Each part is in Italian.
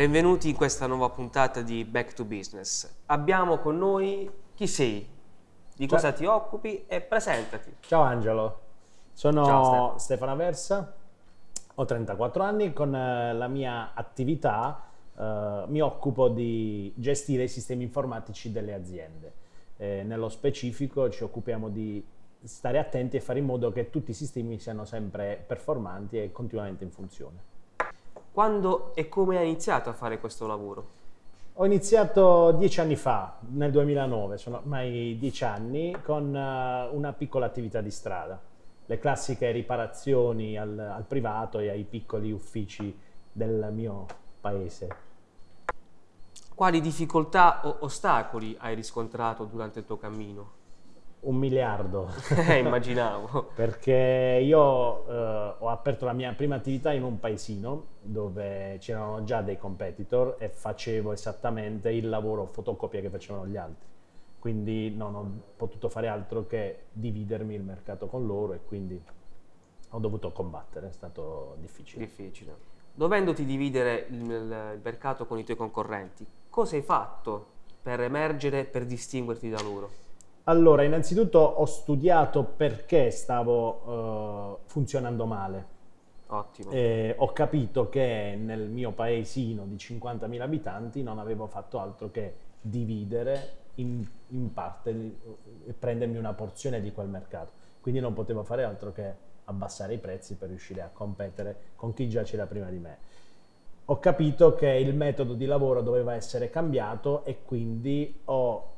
Benvenuti in questa nuova puntata di Back to Business. Abbiamo con noi chi sei, di cosa Ciao. ti occupi e presentati. Ciao Angelo, sono Ciao, Stefano. Stefano Aversa, ho 34 anni, con eh, la mia attività eh, mi occupo di gestire i sistemi informatici delle aziende. Eh, nello specifico ci occupiamo di stare attenti e fare in modo che tutti i sistemi siano sempre performanti e continuamente in funzione. Quando e come hai iniziato a fare questo lavoro? Ho iniziato dieci anni fa, nel 2009, sono ormai dieci anni, con eh, una piccola attività di strada. Le classiche riparazioni al, al privato e ai piccoli uffici del mio paese. Quali difficoltà o ostacoli hai riscontrato durante il tuo cammino? Un miliardo. Eh, immaginavo. Perché io eh, ho aperto la mia prima attività in un paesino dove c'erano già dei competitor e facevo esattamente il lavoro fotocopia che facevano gli altri. Quindi non ho potuto fare altro che dividermi il mercato con loro e quindi ho dovuto combattere, è stato difficile. Difficile. Dovendoti dividere il, il mercato con i tuoi concorrenti, cosa hai fatto per emergere, per distinguerti da loro? Allora, innanzitutto ho studiato perché stavo eh, funzionando male. Ottimo. E ho capito che nel mio paesino di 50.000 abitanti non avevo fatto altro che dividere in, in parte e prendermi una porzione di quel mercato. Quindi non potevo fare altro che abbassare i prezzi per riuscire a competere con chi già c'era prima di me. Ho capito che il metodo di lavoro doveva essere cambiato e quindi ho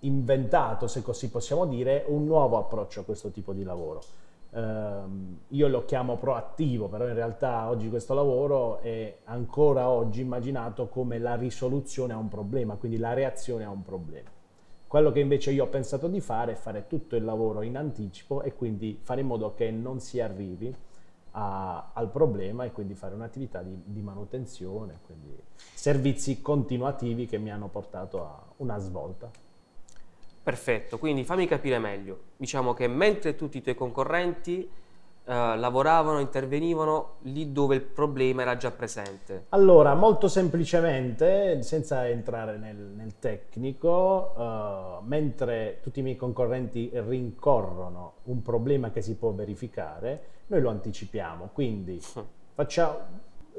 inventato, se così possiamo dire, un nuovo approccio a questo tipo di lavoro. Ehm, io lo chiamo proattivo, però in realtà oggi questo lavoro è ancora oggi immaginato come la risoluzione a un problema, quindi la reazione a un problema. Quello che invece io ho pensato di fare è fare tutto il lavoro in anticipo e quindi fare in modo che non si arrivi a- al problema e quindi fare un'attività di, di manutenzione, quindi servizi continuativi che mi hanno portato a una svolta. Perfetto, quindi fammi capire meglio. Diciamo che mentre tutti i tuoi concorrenti eh, lavoravano, intervenivano lì dove il problema era già presente. Allora, molto semplicemente, senza entrare nel, nel tecnico, eh, mentre tutti i miei concorrenti rincorrono un problema che si può verificare, noi lo anticipiamo. Quindi facciamo,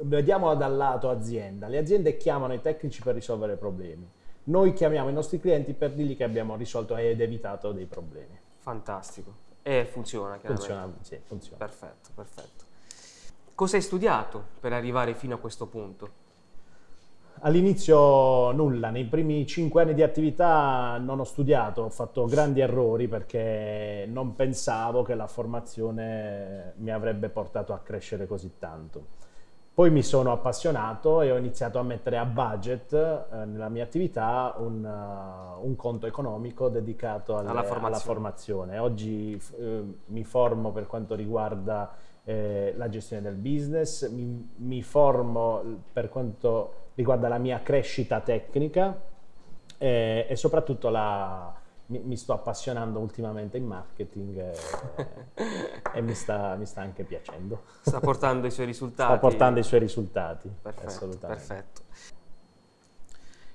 vediamo dal lato azienda. Le aziende chiamano i tecnici per risolvere problemi. Noi chiamiamo i nostri clienti per dirgli che abbiamo risolto ed evitato dei problemi. Fantastico. E funziona, chiaramente. Funziona, sì, funziona. Perfetto, perfetto. Cosa hai studiato per arrivare fino a questo punto? All'inizio nulla, nei primi cinque anni di attività non ho studiato, ho fatto grandi errori perché non pensavo che la formazione mi avrebbe portato a crescere così tanto. Poi mi sono appassionato e ho iniziato a mettere a budget eh, nella mia attività un, eh, un conto economico dedicato alle- Alla formazione. alla formazione. Oggi eh, mi formo per quanto riguarda eh, la gestione del business, mi, mi formo per quanto riguarda la mia crescita tecnica eh, e soprattutto la- mi, mi sto appassionando ultimamente in marketing e, e mi, sta, mi sta anche piacendo. Sta portando i suoi risultati? Sta portando i suoi risultati, Perfetto, assolutamente. perfetto.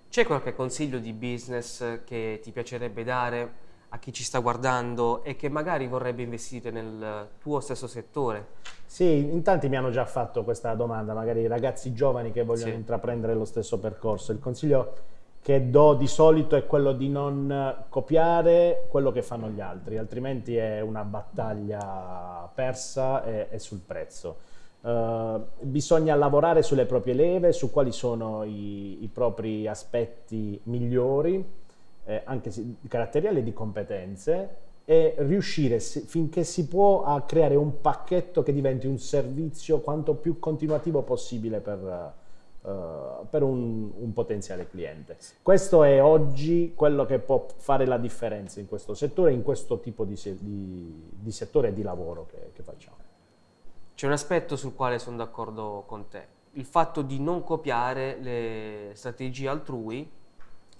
C'è qualche consiglio di business che ti piacerebbe dare a chi ci sta guardando e che magari vorrebbe investire nel tuo stesso settore? Sì, in tanti mi hanno già fatto questa domanda, magari i ragazzi giovani che vogliono Sì. intraprendere lo stesso percorso. Il consiglio che do di solito è quello di non copiare quello che fanno gli altri, altrimenti è una battaglia persa e, e sul prezzo. Eh, bisogna lavorare sulle proprie leve, su quali sono i, i propri aspetti migliori, eh, anche caratteriali e di competenze, e riuscire finché si può a creare un pacchetto che diventi un servizio quanto più continuativo possibile per, eh, per un, un potenziale cliente. Questo è oggi quello che può fare la differenza in questo settore, in questo tipo di, di- di settore di lavoro che, che facciamo. C'è un aspetto sul quale sono d'accordo con te, il fatto di non copiare le strategie altrui,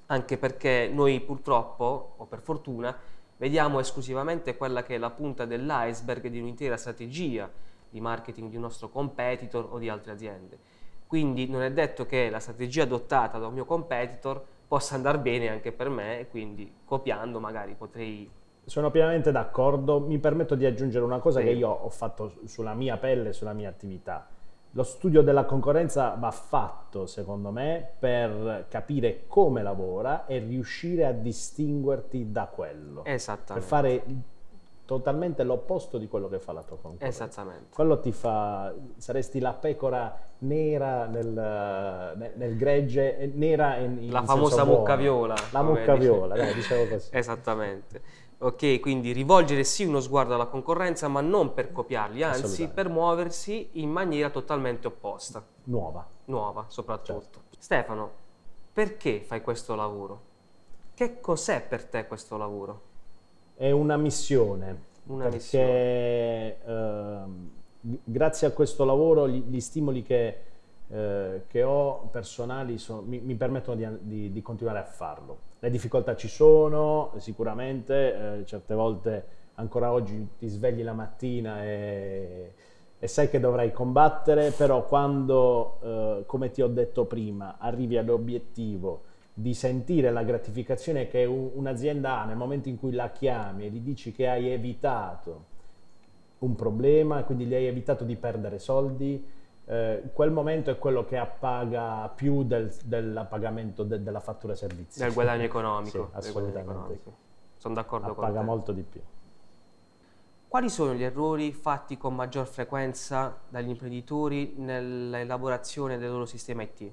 anche perché noi purtroppo, o per fortuna, vediamo esclusivamente quella che è la punta dell'iceberg di un'intera strategia di marketing di un nostro competitor o di altre aziende. Quindi non è detto che la strategia adottata da un mio competitor possa andare bene anche per me e quindi copiando magari potrei... Sono pienamente d'accordo, mi permetto di aggiungere una cosa sì. che io ho fatto sulla mia pelle, sulla mia attività. Lo studio della concorrenza va fatto, secondo me, per capire come lavora e riuscire a distinguerti da quello. Esattamente. Per fare totalmente l'opposto di quello che fa la tua concorrenza. Esattamente. Quello ti fa, saresti la pecora nera nel, nel, nel gregge, nera in, in La famosa mucca viola. La mucca viola, dai, dicevo così. Esattamente. Ok, quindi rivolgere sì uno sguardo alla concorrenza, ma non per copiarli, anzi per muoversi in maniera totalmente opposta. Nuova. Nuova, soprattutto. Certo. Stefano, perché fai questo lavoro? Che cos'è per te questo lavoro? È una missione. Una perché missione. Eh, grazie a questo lavoro gli, gli stimoli che, eh, che, ho personali sono, mi, mi, permettono di, di, di continuare a farlo le difficoltà ci sono, sicuramente, eh, certe volte ancora oggi ti svegli la mattina e, e sai che dovrai combattere, però quando, eh, come ti ho detto prima, arrivi all'obiettivo di sentire la gratificazione che un'azienda ha nel momento in cui la chiami e gli dici che hai evitato un problema, quindi gli hai evitato di perdere soldi, eh, quel momento è quello che appaga più del, del pagamento de, della fattura servizi. Del guadagno economico. sì, assolutamente. Economico. Sono d'accordo appaga con te. Paga molto di più. Quali sono gli errori fatti con maggior frequenza dagli imprenditori nell'elaborazione del loro sistema IT?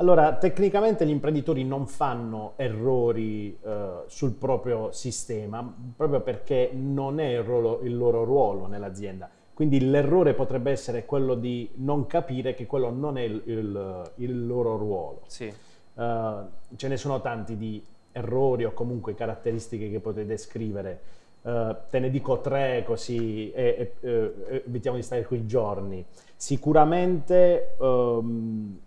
Allora, tecnicamente gli imprenditori non fanno errori eh, sul proprio sistema, proprio perché non è il, ruolo, il loro ruolo nell'azienda quindi l'errore potrebbe essere quello di non capire che quello non è il, il, il loro ruolo. Sì. Uh, ce ne sono tanti di errori o comunque caratteristiche che potete descrivere. Uh, te ne dico tre così e, e, e, evitiamo di stare qui giorni. Sicuramente um,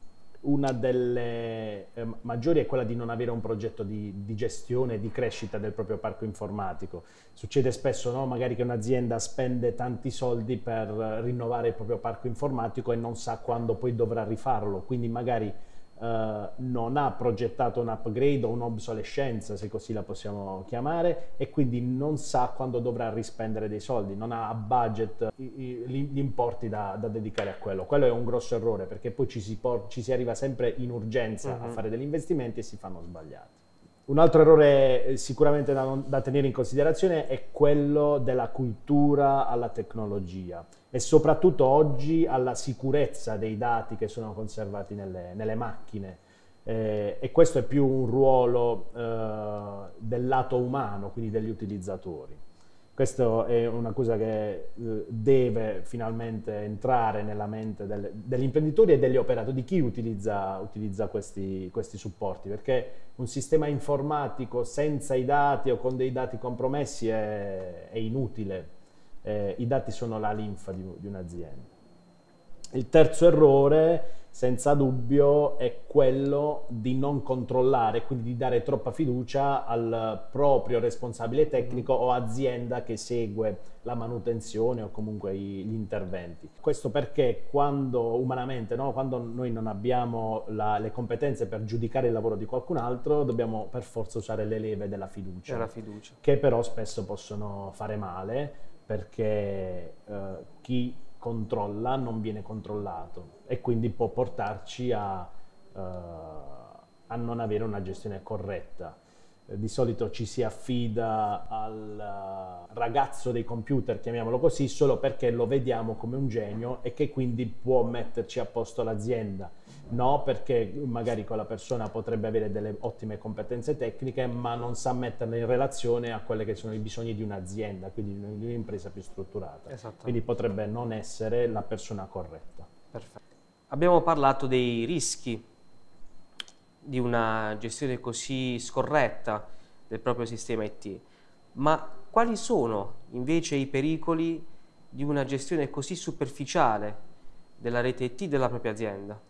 una delle eh, maggiori è quella di non avere un progetto di, di gestione di crescita del proprio parco informatico. Succede spesso no? magari che un'azienda spende tanti soldi per rinnovare il proprio parco informatico e non sa quando poi dovrà rifarlo, quindi magari Uh, non ha progettato un upgrade o un'obsolescenza, se così la possiamo chiamare, e quindi non sa quando dovrà rispendere dei soldi, non ha a budget gli importi da, da, dedicare a quello. Quello è un grosso errore perché poi ci si, ci si arriva sempre in urgenza uh-huh. a mhm. fare degli investimenti e si fanno sbagliati. Un altro errore eh, sicuramente da, da tenere in considerazione è quello della cultura alla tecnologia e soprattutto oggi alla sicurezza dei dati che sono conservati nelle, nelle macchine. Eh, e questo è più un ruolo eh, del lato umano, quindi degli utilizzatori. Questa è una cosa che eh, deve finalmente entrare nella mente del, degli imprenditori e degli operatori, di chi utilizza, utilizza questi, questi, supporti, perché un sistema informatico senza i dati o con dei dati compromessi è, è inutile eh, i dati sono la linfa di, di un'azienda. Il terzo errore, senza dubbio, è quello di non controllare, quindi di dare troppa fiducia al proprio responsabile tecnico o azienda che segue la manutenzione o comunque gli interventi. Questo perché quando umanamente, no, quando noi non abbiamo la, le competenze per giudicare il lavoro di qualcun altro, dobbiamo per forza usare le leve della fiducia, della fiducia. che però spesso possono fare male perché eh, chi controlla non viene controllato e quindi può portarci a, uh, a non avere una gestione corretta. Eh, di solito ci si affida al ragazzo dei computer, chiamiamolo così, solo perché lo vediamo come un genio e che quindi può metterci a posto l'azienda No, perché magari quella persona potrebbe avere delle ottime competenze tecniche, ma non sa metterle in relazione a quelli che sono i bisogni di un'azienda, quindi di un'impresa più strutturata. Quindi potrebbe non essere la persona corretta. Perfetto. Abbiamo parlato dei rischi di una gestione così scorretta del proprio sistema IT, ma quali sono invece i pericoli di una gestione così superficiale della rete IT della propria azienda?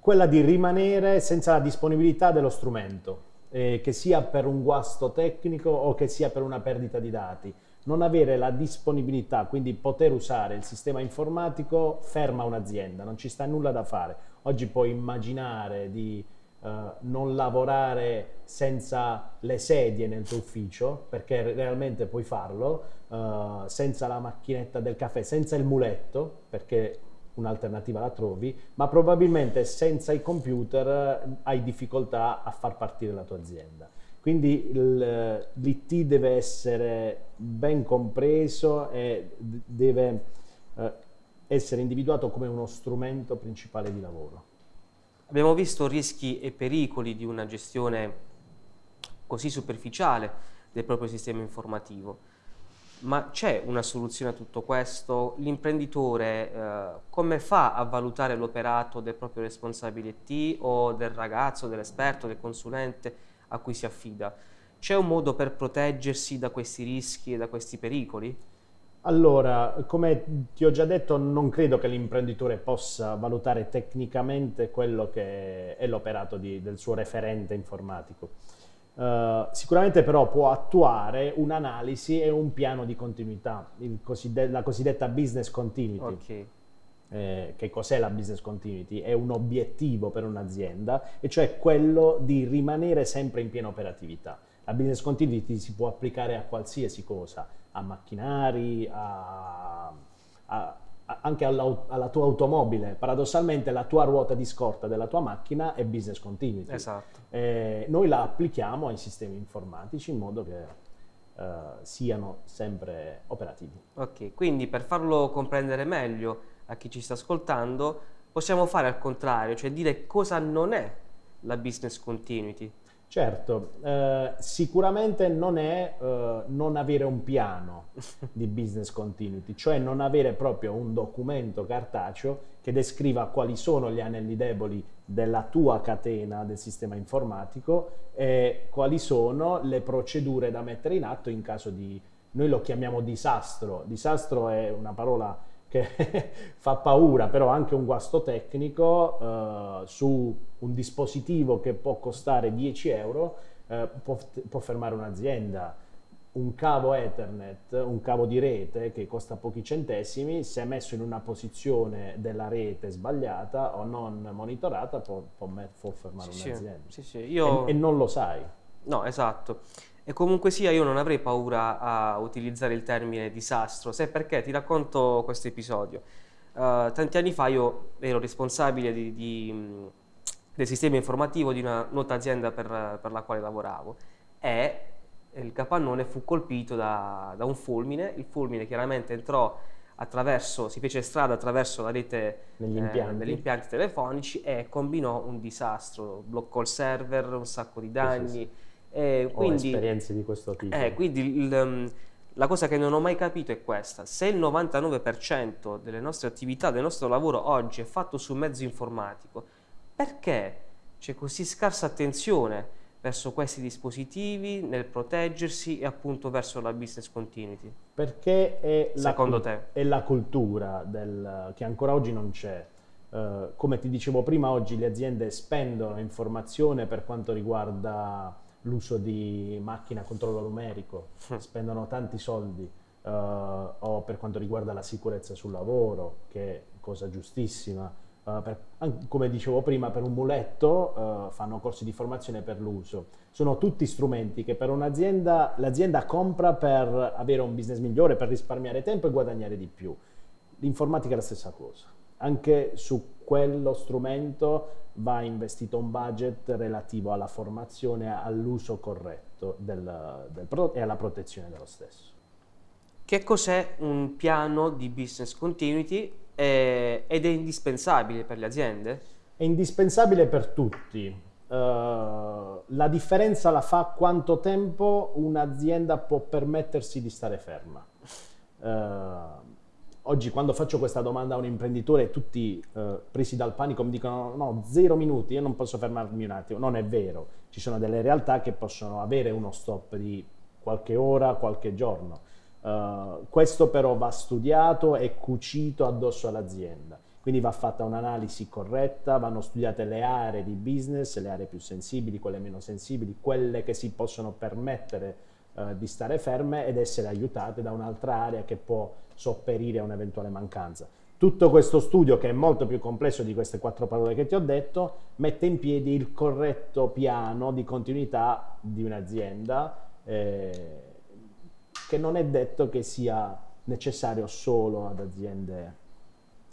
Quella di rimanere senza la disponibilità dello strumento, eh, che sia per un guasto tecnico o che sia per una perdita di dati. non avere la disponibilità, quindi poter usare il sistema informatico ferma un'azienda, non ci sta nulla da fare. Oggi puoi immaginare di uh, non lavorare senza le sedie nel tuo ufficio, perché realmente puoi farlo, uh, senza la macchinetta del caffè, senza il muletto, perché un'alternativa la trovi, ma probabilmente senza i computer hai difficoltà a far partire la tua azienda. Quindi l'IT deve essere ben compreso e deve eh, essere individuato come uno strumento principale di lavoro. Abbiamo visto rischi e pericoli di una gestione così superficiale del proprio sistema informativo, ma c'è una soluzione a tutto questo? L'imprenditore eh, come fa a valutare l'operato del proprio responsabile IT o del ragazzo, dell'esperto, del consulente? a cui si affida. C'è un modo per proteggersi da questi rischi e da questi pericoli? Allora, come ti ho già detto, non credo che l'imprenditore possa valutare tecnicamente quello che è l'operato del suo referente informatico. Uh, sicuramente però può attuare un'analisi e un piano di continuità, cosidd la cosiddetta business continuity. Okay eh, che cos'è la business continuity? È un obiettivo per un'azienda e cioè quello di rimanere sempre in piena operatività. La business continuity si può applicare a qualsiasi cosa, a macchinari, a, a, anche alla, alla, tua automobile. Paradossalmente la tua ruota di scorta della tua macchina è business continuity. Esatto. Eh, noi la applichiamo ai sistemi informatici in modo che Uh, siano sempre operativi. Ok, quindi per farlo comprendere meglio, a chi ci sta ascoltando, possiamo fare al contrario, cioè dire cosa non è la business continuity. Certo, eh, sicuramente non è eh, non avere un piano di business continuity, cioè non avere proprio un documento cartaceo che descriva quali sono gli anelli deboli della tua catena del sistema informatico e quali sono le procedure da mettere in atto in caso di, noi lo chiamiamo disastro, disastro è una parola che fa paura, però anche un guasto tecnico uh, su un dispositivo che può costare 10 euro uh, può, può, fermare un'azienda. Un cavo Ethernet, un cavo di rete che costa pochi centesimi, se messo in una posizione della rete sbagliata o non monitorata può, può, può fermare sì, un'azienda. Sì, sì, io... e, e non lo sai. No, esatto. E comunque sia io non avrei paura a utilizzare il termine disastro, se perché ti racconto questo episodio. Uh, tanti anni fa io ero responsabile di, di, del sistema informativo di una nota azienda per, per, la quale lavoravo e il capannone fu colpito da, da, un fulmine, il fulmine chiaramente entrò attraverso, si fece strada attraverso la rete degli impianti. Eh, degli impianti telefonici e combinò un disastro, bloccò il server, un sacco di danni. Sì, sì, sì eh, quindi, esperienze di questo tipo. Eh, quindi il, um, la cosa che non ho mai capito è questa, se il 99% delle nostre attività, del nostro lavoro oggi è fatto su mezzo informatico, perché c'è così scarsa attenzione verso questi dispositivi, nel proteggersi e appunto verso la business continuity? Perché è, Secondo la, te? è la cultura del, che ancora oggi non c'è. Uh, come ti dicevo prima, oggi le aziende spendono informazione per quanto riguarda l'uso di macchine a controllo numerico, spendono tanti soldi, uh, o per quanto riguarda la sicurezza sul lavoro, che è cosa giustissima. Uh, per, come dicevo prima, per un muletto uh, fanno corsi di formazione per l'uso. Sono tutti strumenti che per un'azienda l'azienda compra per avere un business migliore, per risparmiare tempo e guadagnare di più. L'informatica è la stessa cosa. Anche su quello strumento va investito un budget relativo alla formazione, all'uso corretto del, del prodotto e alla protezione dello stesso. Che cos'è un piano di business continuity eh, ed è indispensabile per le aziende? È indispensabile per tutti. Uh, la differenza la fa quanto tempo un'azienda può permettersi di stare ferma. Uh, Oggi quando faccio questa domanda a un imprenditore tutti eh, presi dal panico mi dicono no, zero minuti, io non posso fermarmi un attimo. Non è vero, ci sono delle realtà che possono avere uno stop di qualche ora, qualche giorno. Uh, questo però va studiato e cucito addosso all'azienda. Quindi va fatta un'analisi corretta, vanno studiate le aree di business, le aree più sensibili, quelle meno sensibili, quelle che si possono permettere eh, di stare ferme ed essere aiutate da un'altra area che può sopperire a un'eventuale mancanza. Tutto questo studio, che è molto più complesso di queste quattro parole che ti ho detto, mette in piedi il corretto piano di continuità di un'azienda, eh, che non è detto che sia necessario solo ad aziende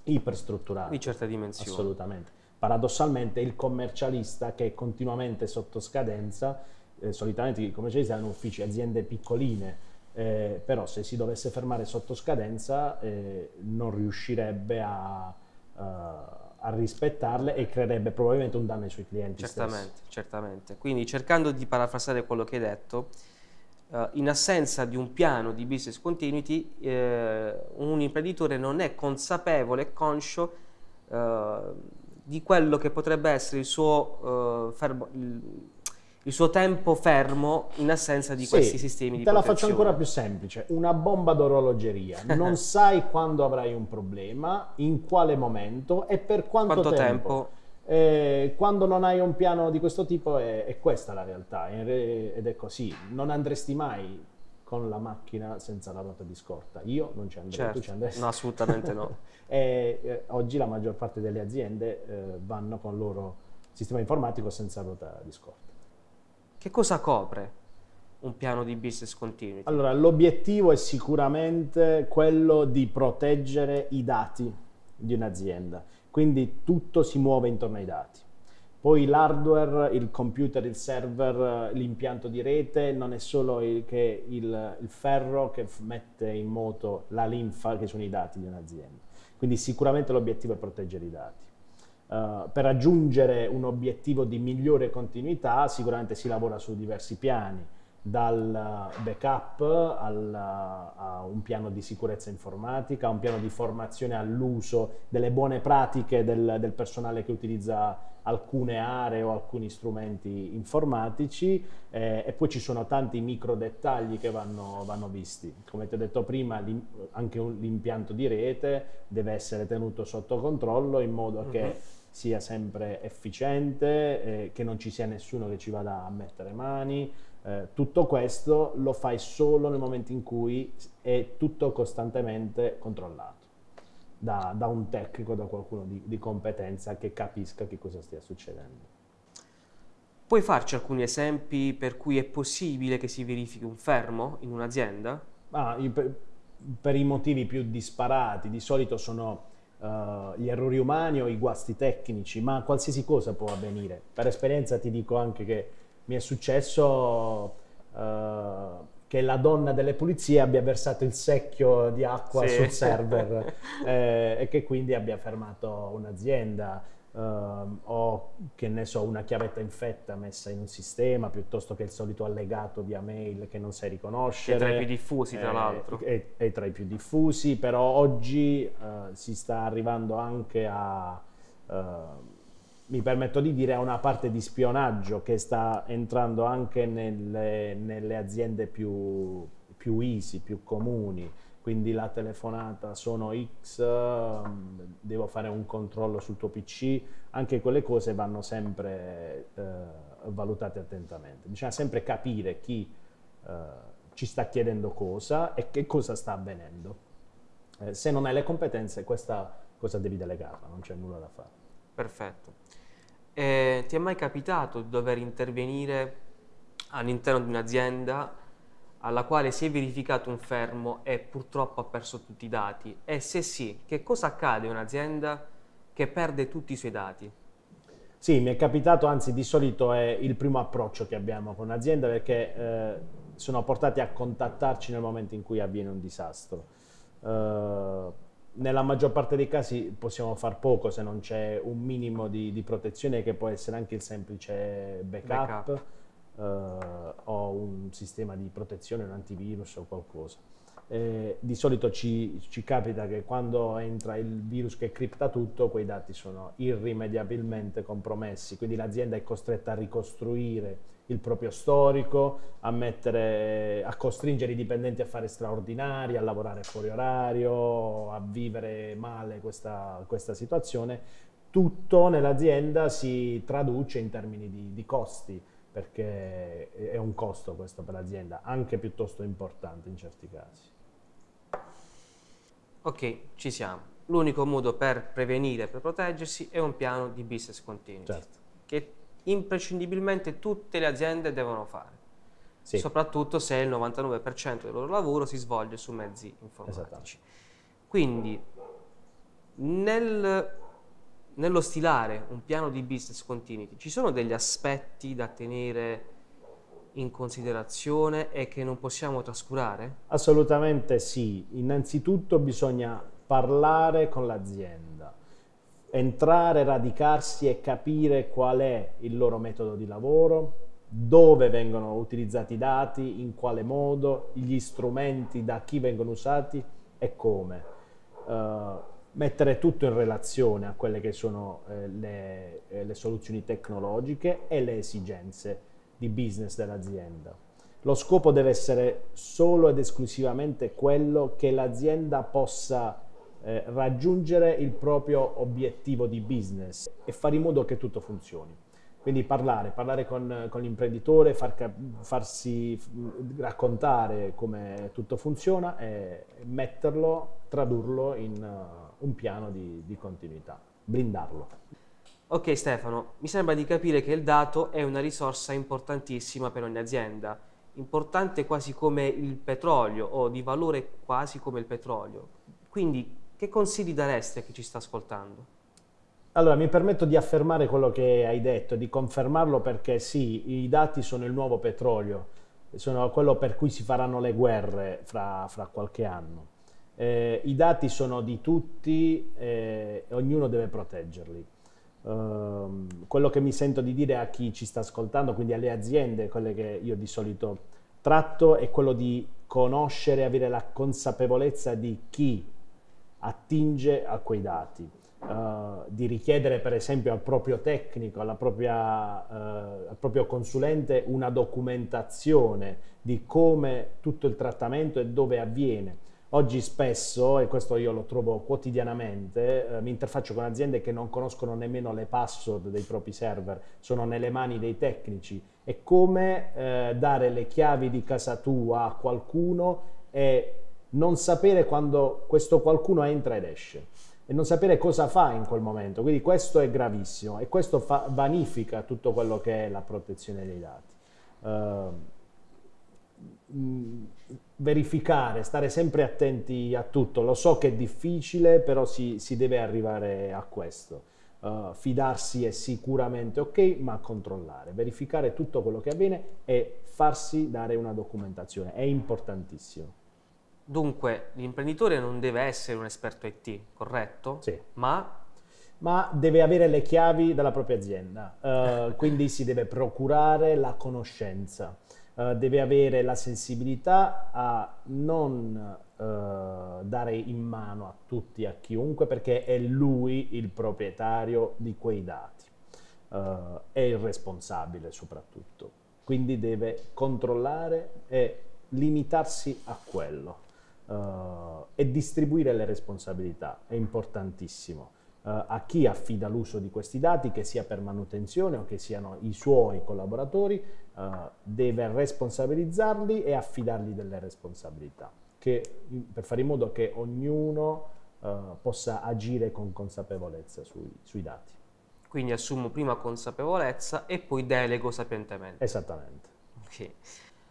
iperstrutturate. Di certa dimensione. Assolutamente. Paradossalmente il commercialista che è continuamente sotto scadenza, eh, solitamente i commercialisti hanno uffici, aziende piccoline, eh, però se si dovesse fermare sotto scadenza eh, non riuscirebbe a, a, rispettarle e creerebbe probabilmente un danno ai suoi clienti. Certamente, stessi. certamente. Quindi cercando di parafrasare quello che hai detto, uh, in assenza di un piano di business continuity, eh, un imprenditore non è consapevole e conscio uh, di quello che potrebbe essere il suo, fermo, il, il suo tempo fermo in assenza di sì, questi sistemi di te protezione. la faccio ancora più semplice, una bomba d'orologeria, non sai quando avrai un problema, in quale momento e per quanto, quanto tempo. tempo. Eh, quando non hai un piano di questo tipo è, è questa la realtà ed è così, non andresti mai con la macchina senza la ruota di scorta. Io non ci andrei, certo. tu ci andresti? No, assolutamente no. e, eh, oggi la maggior parte delle aziende eh, vanno con il loro sistema informatico senza ruota di scorta. Che cosa copre un piano di business continuity? Allora, l'obiettivo è sicuramente quello di proteggere i dati di un'azienda, quindi tutto si muove intorno ai dati. Poi l'hardware, il computer, il server, l'impianto di rete non è solo il, che il, il ferro che mette in moto la linfa che sono i dati di un'azienda. Quindi sicuramente l'obiettivo è proteggere i dati. Uh, per raggiungere un obiettivo di migliore continuità sicuramente si lavora su diversi piani, dal backup al, a un piano di sicurezza informatica, a un piano di formazione all'uso delle buone pratiche del, del, personale che utilizza alcune aree o alcuni strumenti informatici eh, e poi ci sono tanti micro dettagli che vanno, vanno visti. Come ti ho detto prima, anche l'impianto di rete deve essere tenuto sotto controllo in modo che uh mhm. Sia sempre efficiente, eh, che non ci sia nessuno che ci vada a mettere mani. Eh, tutto questo lo fai solo nel momento in cui è tutto costantemente controllato da, da un tecnico, da qualcuno di, di competenza che capisca che cosa stia succedendo. Puoi farci alcuni esempi per cui è possibile che si verifichi un fermo in un'azienda? Ah, per, per i motivi più disparati, di solito sono uh, gli errori umani o i guasti tecnici, ma qualsiasi cosa può avvenire. Per esperienza ti dico anche che mi è successo uh, che la donna delle pulizie abbia versato il secchio di acqua sì. sul server eh, e che quindi abbia fermato un'azienda uh, o che ne so una chiavetta infetta messa in un sistema piuttosto che il solito allegato via mail che non sai riconoscere. È tra i più diffusi tra eh, l'altro. È, è, tra i più diffusi, però oggi uh, si sta arrivando anche a... Uh, mi permetto di dire, a una parte di spionaggio che sta entrando anche nelle, nelle aziende più, più easy, più comuni quindi la telefonata sono X, mm, devo fare un controllo sul tuo PC, anche quelle cose vanno sempre eh, valutate attentamente. Bisogna sempre capire chi eh, ci sta chiedendo cosa e che cosa sta avvenendo. Eh, se non hai le competenze, questa cosa devi delegarla, non c'è nulla da fare. Perfetto. ti è mai capitato di dover intervenire all'interno di un'azienda alla quale si è verificato un fermo e purtroppo ha perso tutti i dati? E se sì, che cosa accade a un'azienda che perde tutti i suoi dati? Sì, mi è capitato, anzi di solito è il primo approccio che abbiamo con un'azienda perché eh, sono portati a contattarci nel momento in cui avviene un disastro. Uh, nella maggior parte dei casi possiamo far poco se non c'è un minimo di, di, protezione che può essere anche il semplice backup. backup eh, ho un sistema di protezione, un antivirus o qualcosa. Eh, di solito ci, ci, capita che quando entra il virus che cripta tutto, quei dati sono irrimediabilmente compromessi, quindi l'azienda è costretta a ricostruire il proprio storico, a, mettere, a costringere i dipendenti a fare straordinari, a lavorare fuori orario, a vivere male questa, questa situazione. Tutto nell'azienda si traduce in termini di, di costi perché è un costo questo per l'azienda, anche piuttosto importante in certi casi. Ok, ci siamo. L'unico modo per prevenire, per proteggersi è un piano di business continuity, Certo. che imprescindibilmente tutte le aziende devono fare, Sì. soprattutto se il 99% del loro lavoro si svolge su mezzi informatici. Quindi, nel- nello stilare un piano di business continuity, ci sono degli aspetti da tenere in considerazione e che non possiamo trascurare? Assolutamente sì. Innanzitutto bisogna parlare con l'azienda, entrare, radicarsi e capire qual è il loro metodo di lavoro, dove vengono utilizzati i dati, in quale modo, gli strumenti, da chi vengono usati e come. Eh, mettere tutto in relazione a quelle che sono eh, le, eh, le soluzioni tecnologiche e le esigenze di business dell'azienda. Lo scopo deve essere solo ed esclusivamente quello che l'azienda possa eh, raggiungere il proprio obiettivo di business e fare in modo che tutto funzioni. Quindi parlare, parlare con, con l'imprenditore, far farsi raccontare come tutto funziona e metterlo, tradurlo in uh, un piano di, di continuità, blindarlo. Ok Stefano, mi sembra di capire che il dato è una risorsa importantissima per ogni azienda, importante quasi come il petrolio o di valore quasi come il petrolio. Quindi che consigli daresti a chi ci sta ascoltando? Allora, mi permetto di affermare quello che hai detto, di confermarlo perché sì, i dati sono il nuovo petrolio, sono quello per cui si faranno le guerre fra, fra qualche anno. Eh, I dati sono di tutti eh, e ognuno deve proteggerli. Ehm, quello che mi sento di dire a chi ci sta ascoltando, quindi alle aziende, quelle che io di solito tratto, è quello di conoscere, avere la consapevolezza di chi attinge a quei dati. Uh, di richiedere per esempio al proprio tecnico, propria, uh, al proprio consulente una documentazione di come tutto il trattamento e dove avviene. Oggi spesso, e questo io lo trovo quotidianamente, eh, mi interfaccio con aziende che non conoscono nemmeno le password dei propri server, sono nelle mani dei tecnici. È come eh, dare le chiavi di casa tua a qualcuno e non sapere quando questo qualcuno entra ed esce e non sapere cosa fa in quel momento. Quindi questo è gravissimo e questo fa, vanifica tutto quello che è la protezione dei dati. Uh, verificare, stare sempre attenti a tutto. Lo so che è difficile, però si, si deve arrivare a questo. Uh, fidarsi è sicuramente ok, ma controllare, verificare tutto quello che avviene e farsi dare una documentazione. È importantissimo. Dunque, l'imprenditore non deve essere un esperto IT, corretto? Sì. Ma ma deve avere le chiavi della propria azienda, uh, quindi si deve procurare la conoscenza, uh, deve avere la sensibilità a non uh, dare in mano a tutti, a chiunque, perché è lui il proprietario di quei dati, è il responsabile soprattutto, quindi deve controllare e limitarsi a quello. Uh, e distribuire le responsabilità è importantissimo a chi affida l'uso di questi dati, che sia per manutenzione o che siano i suoi collaboratori, uh, deve responsabilizzarli e affidargli delle responsabilità che, per fare in modo che ognuno possa agire con consapevolezza sui, sui dati. quindi assumo prima consapevolezza e poi delego sapientemente. Esattamente. Ok.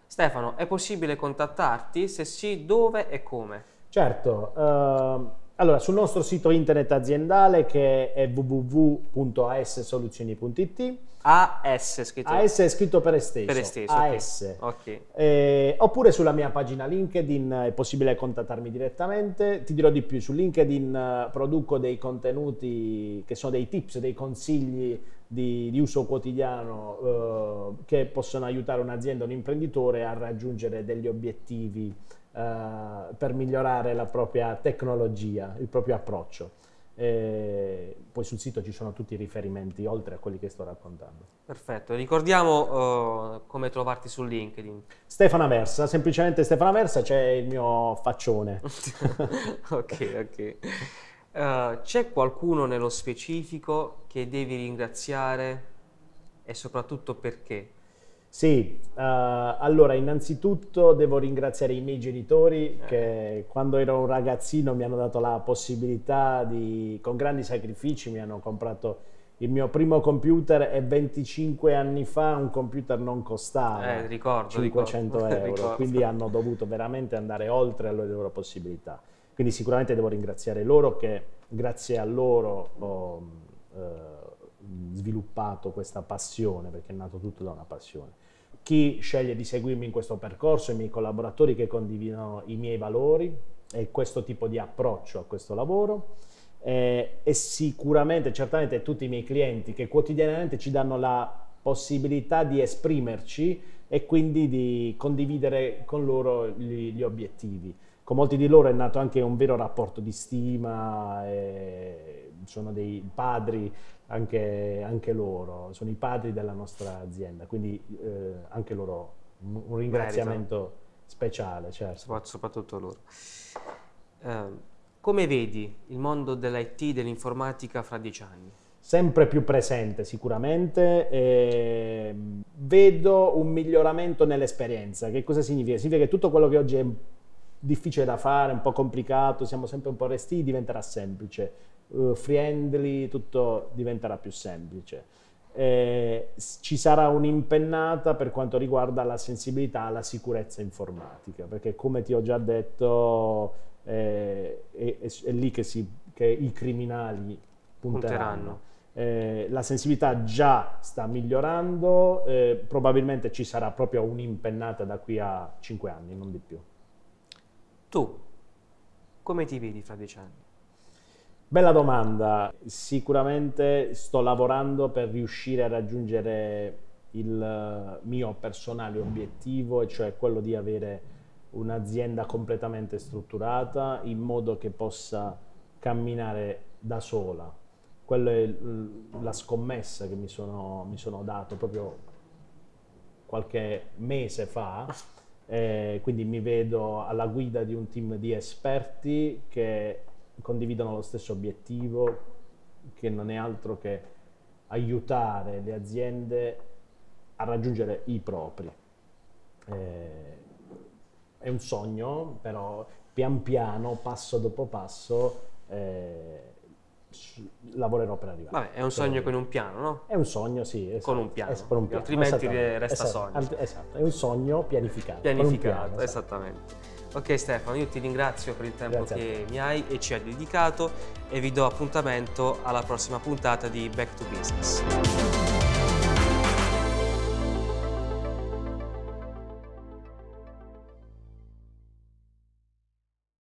Stefano, è possibile contattarti? Se sì, dove e come? Certo, ehm, allora sul nostro sito internet aziendale che è www.assoluzioni.it AS scritto AS è scritto per esteso, per esteso. AS. Ok. Eh, oppure sulla mia pagina LinkedIn è possibile contattarmi direttamente. Ti dirò di più, su LinkedIn eh, produco dei contenuti che sono dei tips, dei consigli di, di uso quotidiano eh, che possono aiutare un'azienda, un imprenditore a raggiungere degli obiettivi eh, per migliorare la propria tecnologia, il proprio approccio. E poi sul sito ci sono tutti i riferimenti oltre a quelli che sto raccontando. Perfetto, ricordiamo uh, come trovarti su LinkedIn. Stefana Versa, semplicemente Stefana Versa, c'è il mio faccione. ok, ok. Uh, c'è qualcuno nello specifico che devi ringraziare e soprattutto perché? Sì, uh, allora innanzitutto devo ringraziare i miei genitori che quando ero un ragazzino mi hanno dato la possibilità di, con grandi sacrifici, mi hanno comprato il mio primo computer e 25 anni fa un computer non costava eh, ricordo, 500 ricordo, euro, ricordo. quindi hanno dovuto veramente andare oltre le loro possibilità. Quindi sicuramente devo ringraziare loro che grazie a loro ho eh, sviluppato questa passione, perché è nato tutto da una passione chi sceglie di seguirmi in questo percorso, i miei collaboratori che condividono i miei valori e questo tipo di approccio a questo lavoro eh, e sicuramente, certamente tutti i miei clienti che quotidianamente ci danno la possibilità di esprimerci e quindi di condividere con loro gli, gli obiettivi. Con molti di loro è nato anche un vero rapporto di stima, sono dei padri anche, anche, loro, sono i padri della nostra azienda, quindi eh, anche loro un ringraziamento Merito. speciale. Certo. Soprattutto loro. Uh, come vedi il mondo dell'IT, dell'informatica fra dieci anni? Sempre più presente sicuramente, eh, vedo un miglioramento nell'esperienza. Che cosa significa? Significa che tutto quello che oggi è difficile da fare, un po' complicato, siamo sempre un po' resti, diventerà semplice uh, friendly, tutto diventerà più semplice. Eh, ci sarà un'impennata per quanto riguarda la sensibilità alla sicurezza informatica, perché come ti ho già detto eh, è, è, è, lì che, si, che, i criminali punteranno. Eh, la sensibilità già sta migliorando, eh, probabilmente ci sarà proprio un'impennata da qui a 5 anni, non di più. Tu, come ti vedi fra dieci anni? Bella domanda, sicuramente sto lavorando per riuscire a raggiungere il mio personale obiettivo, e cioè quello di avere un'azienda completamente strutturata in modo che possa camminare da sola. Quella è la scommessa che mi sono, mi sono dato proprio qualche mese fa. Eh, quindi mi vedo alla guida di un team di esperti che condividono lo stesso obiettivo, che non è altro che aiutare le aziende a raggiungere i propri. Eh, è un sogno, però pian piano, passo dopo passo, eh, lavorerò per arrivare. Vabbè, è un sogno con un piano, no? È un sogno, sì. Esatto, con un piano, un piano. altrimenti resta esatto, sogno. Esatto, è un sogno pianificato. Pianificato, piano, esatto. esattamente. Ok Stefano, io ti ringrazio per il tempo Grazie che mi hai e ci hai dedicato e vi do appuntamento alla prossima puntata di Back to Business.